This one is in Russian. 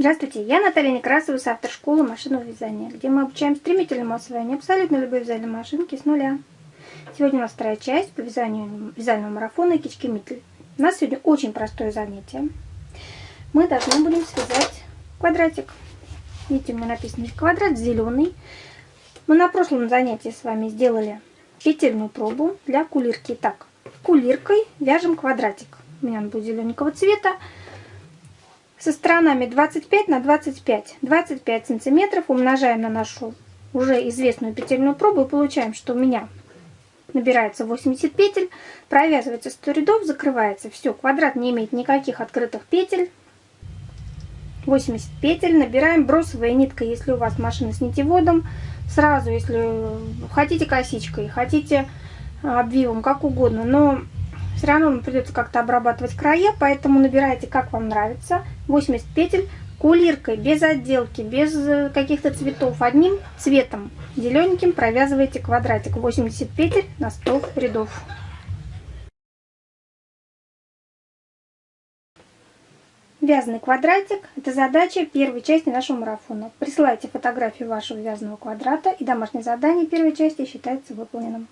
Здравствуйте, я Наталья Некрасова с автор школы машинного вязания, где мы обучаем стремительному освоению абсолютно любой вязальной машинки с нуля. Сегодня у нас вторая часть по вязанию вязального марафона Кички Митль. У нас сегодня очень простое занятие. Мы должны будем связать квадратик. Видите, у меня написано квадрат зеленый. Мы на прошлом занятии с вами сделали петельную пробу для кулирки. Так, кулиркой вяжем квадратик. У меня он будет зелененького цвета со сторонами 25 на 25. 25 сантиметров умножаем на нашу уже известную петельную пробу и получаем, что у меня набирается 80 петель, провязывается 100 рядов, закрывается. Все, квадрат не имеет никаких открытых петель. 80 петель, набираем бросовая нитка, если у вас машина с нитеводом. Сразу, если хотите косичкой, хотите обвивом, как угодно, но все равно вам придется как-то обрабатывать края, поэтому набирайте как вам нравится. 80 петель кулиркой, без отделки, без э, каких-то цветов, одним цветом, зелененьким провязываете квадратик. 80 петель на 100 рядов. Вязаный квадратик – это задача первой части нашего марафона. Присылайте фотографию вашего вязаного квадрата, и домашнее задание первой части считается выполненным.